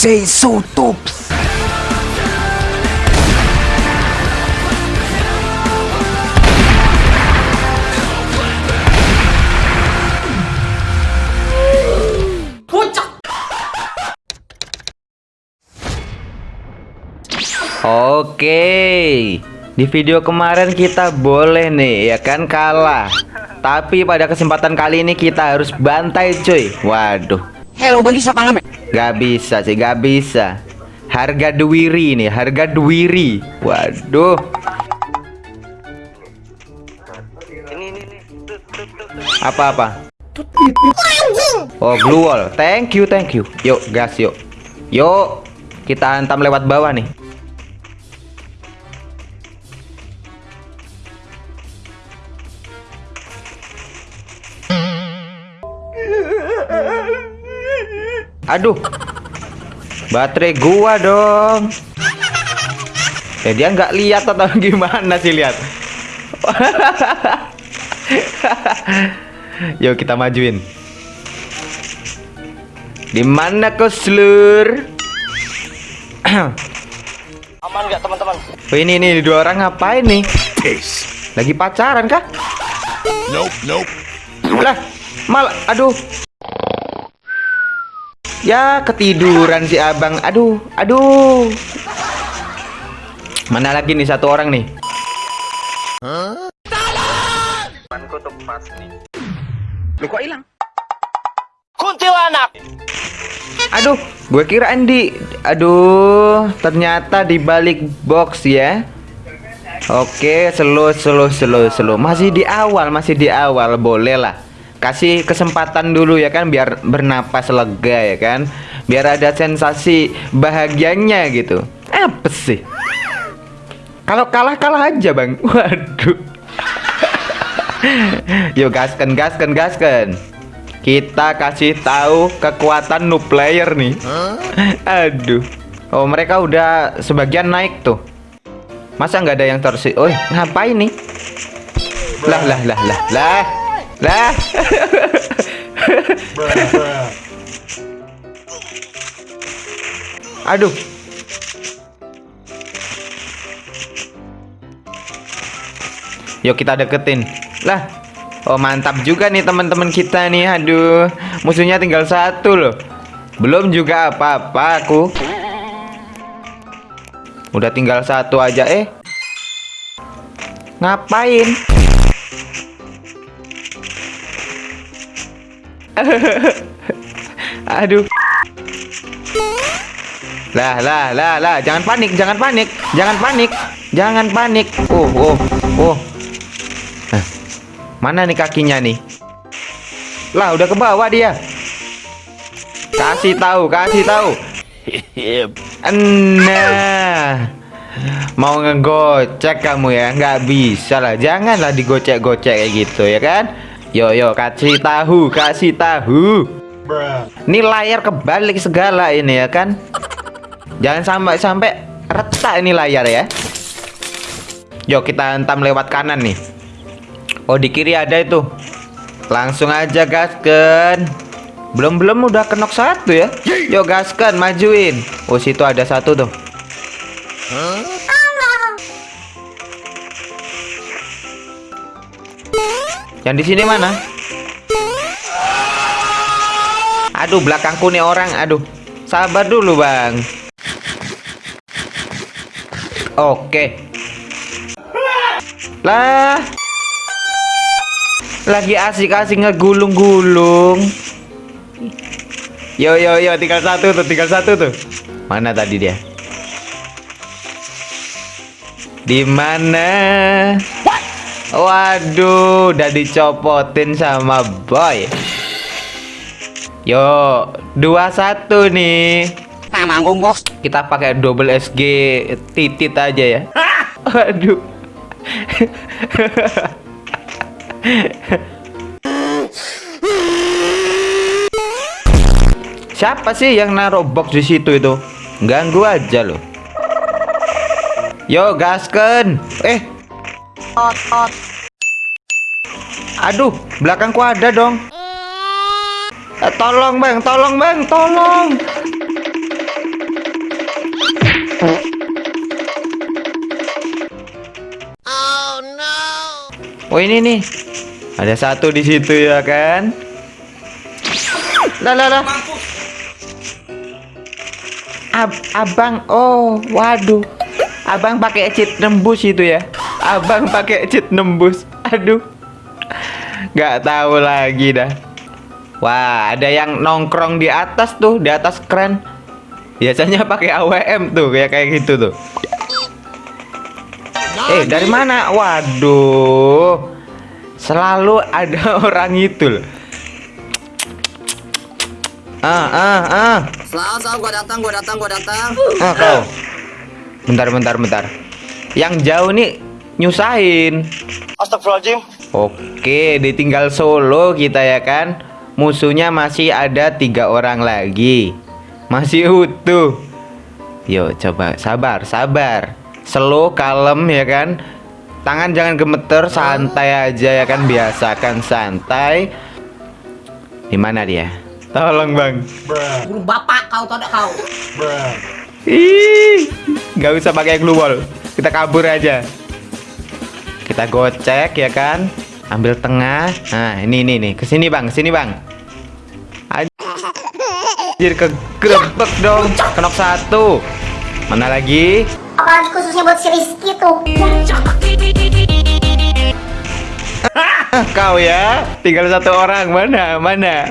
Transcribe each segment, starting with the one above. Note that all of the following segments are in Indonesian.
say so tops. Oke Di video kemarin kita boleh nih ya kan kalah Tapi pada kesempatan kali ini kita harus bantai cuy Waduh Hello bagi siapa ngamen? Gak bisa sih gak bisa. Harga duwiri nih harga duwiri. Waduh. Apa-apa? Oh blue wall. Thank you thank you. Yuk gas yuk. Yuk Kita hantam lewat bawah nih Aduh. Baterai gua dong. Eh dia nggak lihat atau gimana sih lihat. Yuk kita majuin. Di mana kau selur? Aman nggak teman-teman? Oh, ini ini dua orang ngapain nih? Lagi pacaran kah? Nope, nope. Lah, malah aduh. Ya ketiduran si abang. Aduh Aduh. Mana lagi nih satu orang nih? Lu kok hilang? Kuntilanak. Aduh Gue kira Andi. Aduh Ternyata di balik box ya. Oke Slow slow slow slow. Masih di awal Masih di awal. Boleh lah kasih kesempatan dulu ya kan biar bernapas lega ya kan. Biar ada sensasi bahagianya gitu. Apa sih? Kalau kalah kalah aja bang. Waduh. Yuk gaskan gaskan gaskan. Kita kasih tahu kekuatan new player nih. Aduh. Oh mereka udah sebagian naik tuh. Masa nggak ada yang tersi oh ngapain nih? Lah lah lah lah lah lah. Aduh. Yuk kita deketin. Lah. Oh mantap juga nih teman-teman kita nih. Aduh. Musuhnya tinggal satu loh. Belum juga apa-apa aku. Udah tinggal satu aja eh. Ngapain? Aduh. Lah, lah, lah, lah, jangan panik, jangan panik, jangan panik, jangan panik. Oh, oh, oh. Nah, mana nih kakinya nih? Lah, udah ke bawah dia. Kasih tahu, kasih tahu. Nah, mau ngegocek kamu ya? Nggak bisa lah, janganlah digocek-gocek kayak gitu ya kan? Yo yo kasih tahu, kasih tahu. Ini layar kebalik segala ini ya kan? Jangan sampai sampai retak ini layar ya. Yo kita hantam lewat kanan nih. Oh di kiri ada itu. Langsung aja gaskan. Belum belum udah kenok satu ya. Yo gaskan majuin. Oh situ ada satu tuh. Yang di sini mana? Aduh, belakangku nih orang. Aduh. Sabar dulu, Bang. Oke. Lah. Lagi asik-asik ngegulung-gulung. Yo yo yo, tinggal satu tuh, tinggal satu tuh. Mana tadi dia? Di mana? Waduh, udah dicopotin sama boy. Yo, dua satu nih. Nah, manggung bos. Kita pakai double SG titit aja ya. Waduh. Siapa sih yang naruh box di situ itu? Ganggu aja loh. Yo, gasken. Eh, Aduh, belakangku ada dong. Eh, tolong bang, tolong bang, tolong. Oh no. Oh ini nih, ada satu di situ ya kan? Lah lah. Ab abang, oh waduh, abang pakai cheat nembus itu ya? Abang pakai cheat nembus. Aduh. Gak tahu lagi dah. Wah, ada yang nongkrong di atas tuh, di atas keren. Biasanya pakai AWM tuh, kayak kayak gitu tuh. Eh, dari mana? Waduh. Selalu ada orang itu loh. Ah, ah, ah. Selalu, selalu gua datang, gua datang, gua datang. Ah, kau. Bentar, bentar, bentar. Yang jauh nih nyusahin. Astagfirullahaladzim. Oke, ditinggal solo kita ya kan. Musuhnya masih ada tiga orang lagi. Masih utuh. Yo, coba sabar, sabar. Slow, kalem ya kan. Tangan jangan gemeter, santai aja ya kan. Biasakan santai. Di mana dia? Tolong bang. Burung bapak kau tahu tak kau? Ih, nggak usah pakai glue wall. Kita kabur aja. Kita gocek ya kan. Ambil tengah. Nah, ini ini nih. Ke sini bang, ke sini bang. Anjir kegrebek dong. Kenok satu. Mana lagi? apalagi khususnya buat si Rizky tuh Kau ya. Tinggal satu orang. Mana? Mana?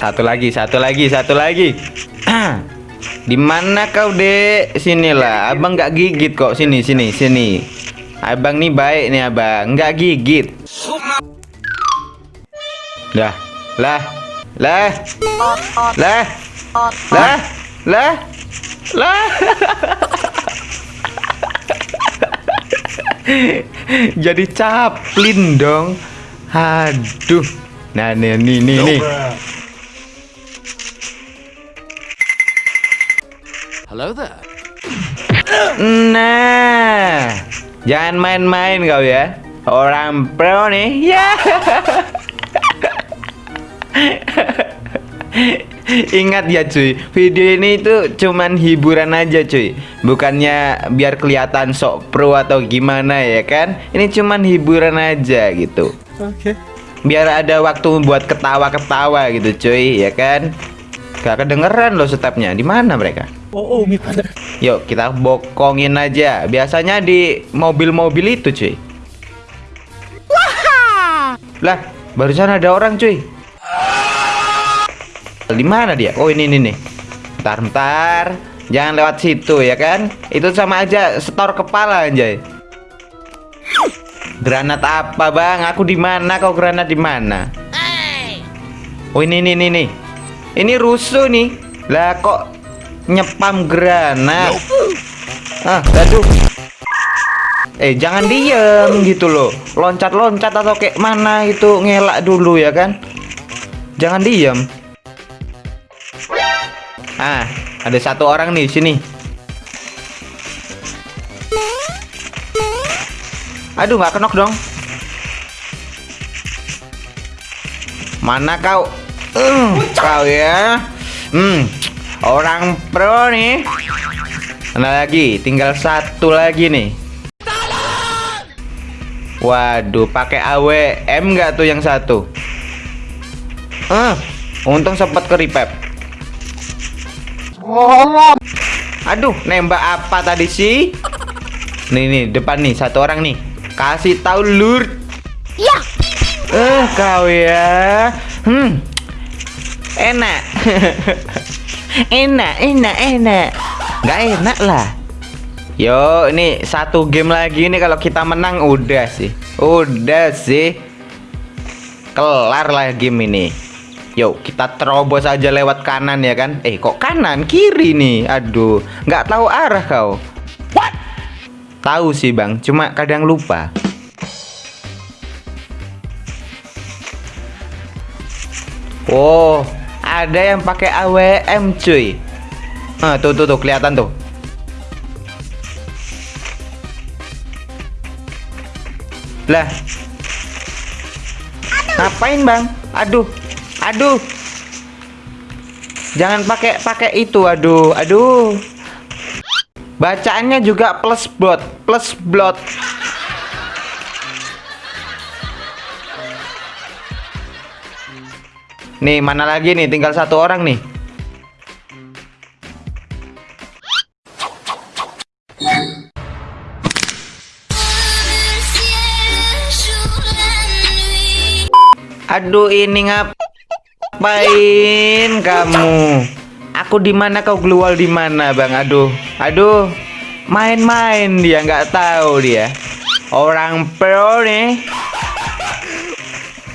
satu lagi, satu lagi, satu lagi. Di mana kau, Dek? Sinilah. Abang nggak gigit kok. Sini, sini, sini. Abang nih baik nih, Abang. Nggak gigit. Dah. Lah. Lah. Lah. Lah. Lah. Lah. Jadi caplin dong. Aduh. Nah, nih nih nih. nih. Hello there. Nah, jangan main-main kau ya. Orang pro nih. Ya. Ingat ya cuy, video ini itu cuman hiburan aja cuy Bukannya biar kelihatan sok pro atau gimana ya kan Ini cuman hiburan aja gitu Oke Biar ada waktu buat ketawa-ketawa gitu cuy ya kan Gak kedengeran loh stepnya di mana mereka Oh, oh, mi pada. Yuk kita bokongin aja. Biasanya di mobil-mobil itu cuy. Lah, barusan ada orang cuy. Di mana dia? Oh ini ini nih. Bentar, bentar. Jangan lewat situ ya kan? Itu sama aja setor kepala anjay. Granat apa bang? Aku di mana? Kau granat di mana? Oh ini ini ini nih. Ini rusuh nih. Lah kok nyepam granat? Ah, aduh. Eh jangan diem gitu loh. Loncat-loncat atau kayak mana itu ngelak dulu ya kan? Jangan diem. Ah, ada satu orang nih sini. Aduh, nggak kenok dong. Mana kau? Hmm, kau ya. Hmm, orang pro nih. Mana lagi? Tinggal satu lagi nih. Waduh, pakai AWM nggak tuh yang satu? Ah, untung sempat ke repep. Aduh, nembak apa tadi sih? Nih nih, depan nih satu orang nih. Kasih tahu lur. ya Eh, kau ya. Hmm. Enak. enak, enak, enak. Nggak enak lah. Yo, ini satu game lagi nih kalau kita menang udah sih. Udah sih. Kelar lah game ini. Yuk, kita terobos aja lewat kanan ya kan? Eh, kok kanan? Kiri nih. Aduh, nggak tahu arah kau. What? Tahu sih, Bang. Cuma kadang lupa. Oh, ada yang pakai AWM, cuy. Ah, tuh tuh tuh kelihatan tuh. Lah. Ngapain, Bang? Aduh. Aduh. Jangan pakai pakai itu, aduh. Aduh. Bacaannya juga plus bot, plus blot. Nih, mana lagi nih? Tinggal satu orang nih. Aduh, ini ngapain kamu? Aku di mana kau keluar di mana, Bang? Aduh. Aduh. Main-main dia nggak tahu dia. Orang pro nih.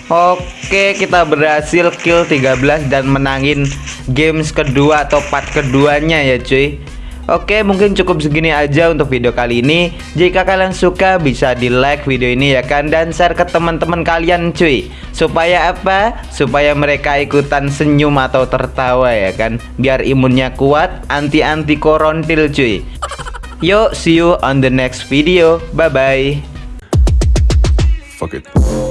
Oke, kita berhasil kill 13 dan menangin games kedua atau part keduanya ya, cuy. Oke, mungkin cukup segini aja untuk video kali ini. Jika kalian suka, bisa di like video ini ya kan dan share ke teman-teman kalian, cuy. Supaya apa? Supaya mereka ikutan senyum atau tertawa ya kan. Biar imunnya kuat, anti-anti korontil, cuy. Yuk, see you on the next video. Bye bye. Fuck it.